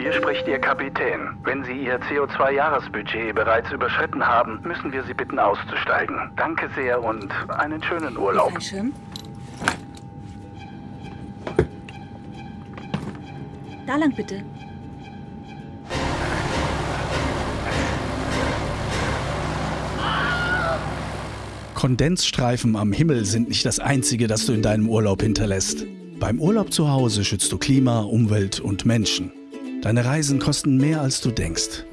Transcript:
Hier spricht Ihr Kapitän. Wenn Sie Ihr CO2-Jahresbudget bereits überschritten haben, müssen wir Sie bitten auszusteigen. Danke sehr und einen schönen Urlaub. Fallschirm. Da lang bitte. Kondensstreifen am Himmel sind nicht das Einzige, das du in deinem Urlaub hinterlässt. Beim Urlaub zu Hause schützt du Klima, Umwelt und Menschen. Deine Reisen kosten mehr, als du denkst.